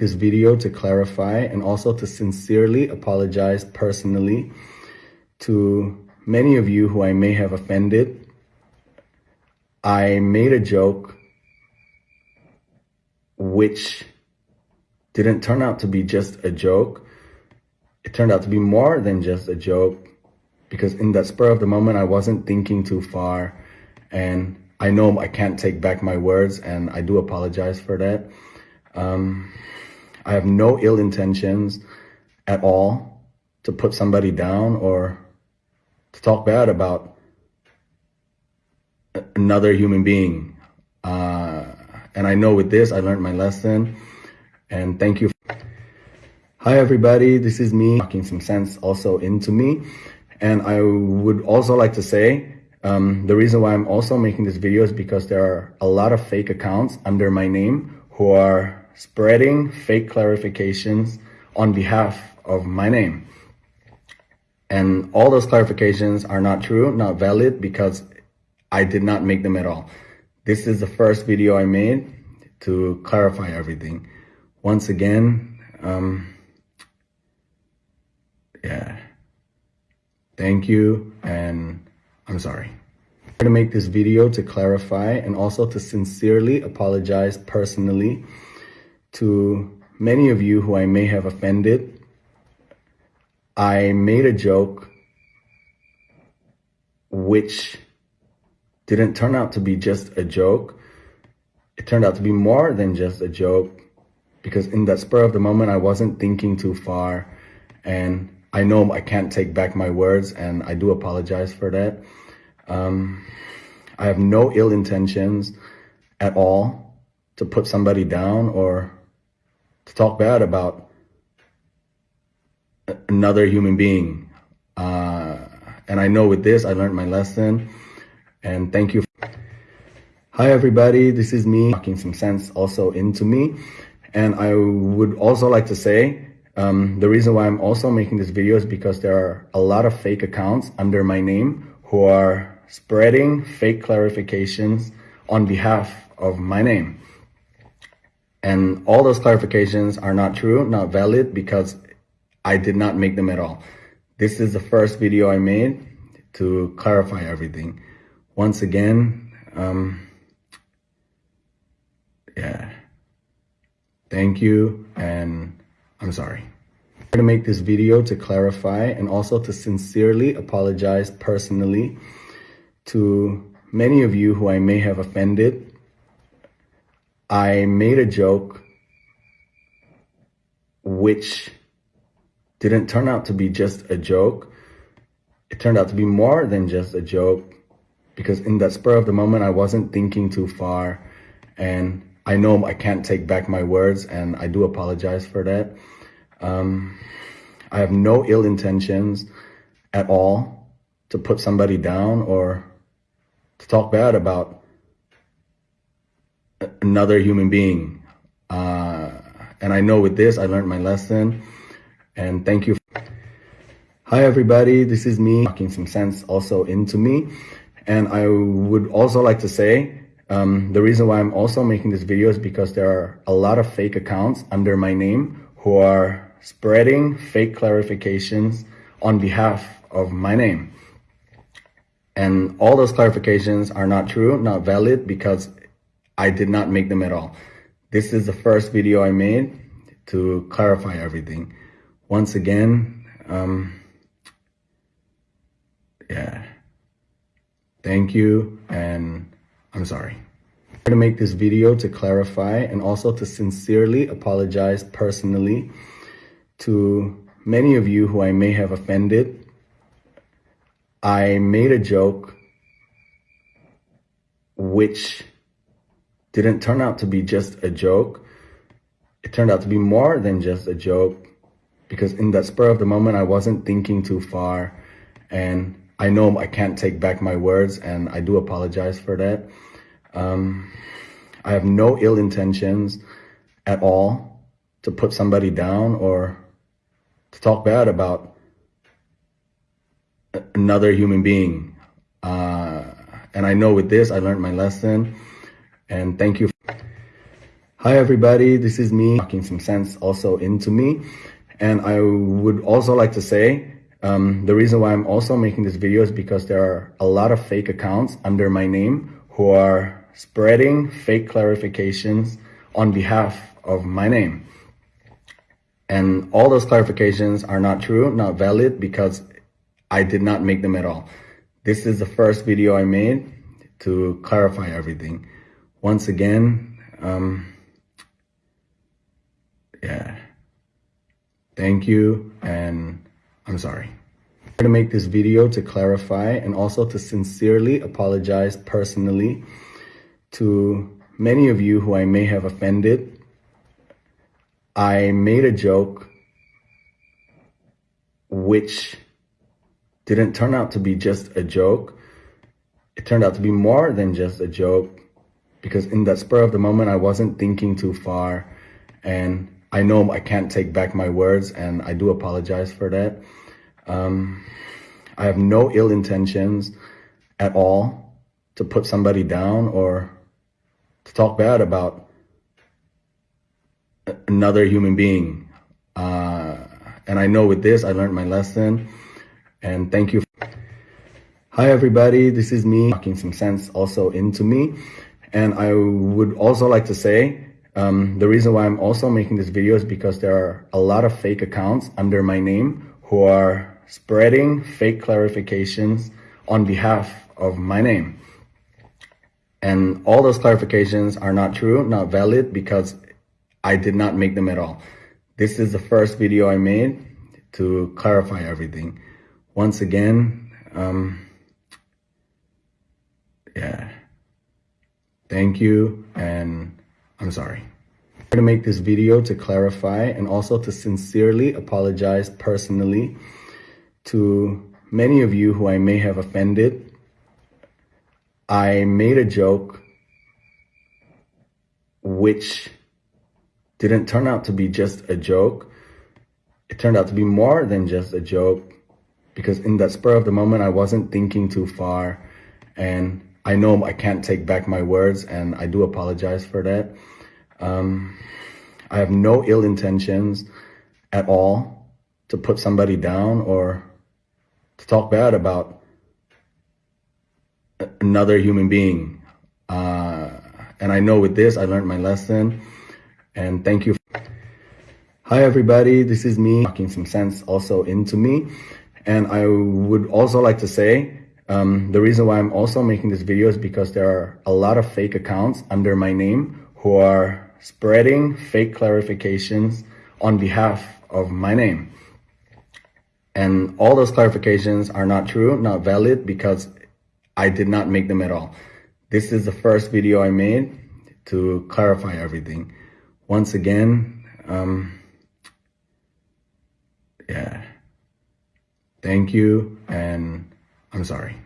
this video to clarify and also to sincerely apologize personally to many of you who I may have offended. I made a joke which didn't turn out to be just a joke. It turned out to be more than just a joke because in that spur of the moment, I wasn't thinking too far. And I know I can't take back my words and I do apologize for that. Um, I have no ill intentions at all to put somebody down or to talk bad about another human being. Uh, and I know with this, I learned my lesson. And thank you. Hi, everybody. This is me talking some sense also into me. And I would also like to say um, the reason why I'm also making this video is because there are a lot of fake accounts under my name who are spreading fake clarifications on behalf of my name. And all those clarifications are not true, not valid, because I did not make them at all. This is the first video I made to clarify everything. Once again, um, yeah, thank you, and I'm sorry. I'm to make this video to clarify and also to sincerely apologize personally to many of you who I may have offended. I made a joke which didn't turn out to be just a joke. It turned out to be more than just a joke because in that spur of the moment, I wasn't thinking too far. And I know I can't take back my words and I do apologize for that. Um, I have no ill intentions at all to put somebody down or to talk bad about another human being. Uh, and I know with this, I learned my lesson. And thank you. Hi, everybody. This is me talking some sense also into me. And I would also like to say um, the reason why I'm also making this video is because there are a lot of fake accounts under my name who are spreading fake clarifications on behalf of my name. And all those clarifications are not true, not valid, because I did not make them at all. This is the first video I made to clarify everything. Once again, um, yeah, thank you, and I'm sorry. I'm to make this video to clarify and also to sincerely apologize personally to many of you who I may have offended I made a joke which didn't turn out to be just a joke. It turned out to be more than just a joke because in that spur of the moment, I wasn't thinking too far. And I know I can't take back my words and I do apologize for that. Um, I have no ill intentions at all to put somebody down or to talk bad about another human being. Uh, and I know with this, I learned my lesson. And thank you. Hi, everybody. This is me talking some sense also into me. And I would also like to say um, the reason why I'm also making this video is because there are a lot of fake accounts under my name who are spreading fake clarifications on behalf of my name. And all those clarifications are not true, not valid, because I did not make them at all. This is the first video I made to clarify everything. Once again, um, yeah, thank you, and I'm sorry. I'm to make this video to clarify and also to sincerely apologize personally to many of you who I may have offended. I made a joke which didn't turn out to be just a joke. It turned out to be more than just a joke because in that spur of the moment, I wasn't thinking too far. And I know I can't take back my words and I do apologize for that. Um, I have no ill intentions at all to put somebody down or to talk bad about another human being. Uh, and I know with this, I learned my lesson. And thank you. Hi, everybody. This is me talking some sense also into me. And I would also like to say um, the reason why I'm also making this video is because there are a lot of fake accounts under my name who are spreading fake clarifications on behalf of my name. And all those clarifications are not true, not valid, because I did not make them at all. This is the first video I made to clarify everything. Once again, um, yeah. Thank you, and I'm sorry. I'm to make this video to clarify and also to sincerely apologize personally to many of you who I may have offended. I made a joke which didn't turn out to be just a joke. It turned out to be more than just a joke because in that spur of the moment, I wasn't thinking too far and I know I can't take back my words, and I do apologize for that. Um, I have no ill intentions at all to put somebody down or to talk bad about another human being. Uh, and I know with this, I learned my lesson. And thank you. Hi, everybody. This is me talking some sense also into me. And I would also like to say um, the reason why I'm also making this video is because there are a lot of fake accounts under my name who are spreading fake clarifications on behalf of my name. And all those clarifications are not true, not valid, because I did not make them at all. This is the first video I made to clarify everything. Once again, um, yeah. Thank you and I'm sorry. I'm to make this video to clarify and also to sincerely apologize personally to many of you who I may have offended. I made a joke which didn't turn out to be just a joke. It turned out to be more than just a joke because in that spur of the moment, I wasn't thinking too far and I know I can't take back my words, and I do apologize for that. Um, I have no ill intentions at all to put somebody down or to talk bad about another human being. Uh, and I know with this, I learned my lesson. And thank you. Hi, everybody. This is me talking some sense also into me. And I would also like to say um, the reason why I'm also making this video is because there are a lot of fake accounts under my name who are spreading fake clarifications on behalf of my name. And all those clarifications are not true, not valid, because I did not make them at all. This is the first video I made to clarify everything. Once again, um, yeah. Thank you, and I'm sorry.